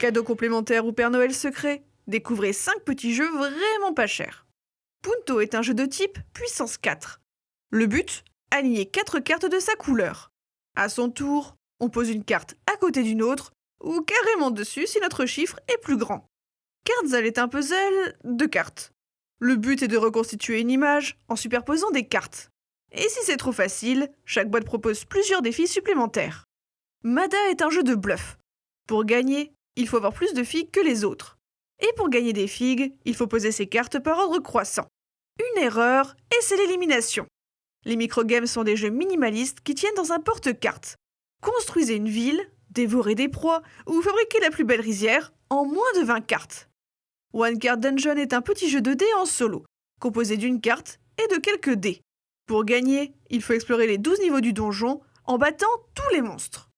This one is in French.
Cadeau complémentaire ou Père Noël secret Découvrez 5 petits jeux vraiment pas chers. Punto est un jeu de type puissance 4. Le but Aligner 4 cartes de sa couleur. À son tour, on pose une carte à côté d'une autre, ou carrément dessus si notre chiffre est plus grand. Cardzal est un puzzle de cartes. Le but est de reconstituer une image en superposant des cartes. Et si c'est trop facile, chaque boîte propose plusieurs défis supplémentaires. Mada est un jeu de bluff. Pour gagner, il faut avoir plus de figues que les autres. Et pour gagner des figues, il faut poser ses cartes par ordre croissant. Une erreur, et c'est l'élimination. Les microgames sont des jeux minimalistes qui tiennent dans un porte-cartes. Construisez une ville, dévorez des proies ou fabriquez la plus belle rizière en moins de 20 cartes. One Card Dungeon est un petit jeu de dés en solo, composé d'une carte et de quelques dés. Pour gagner, il faut explorer les 12 niveaux du donjon en battant tous les monstres.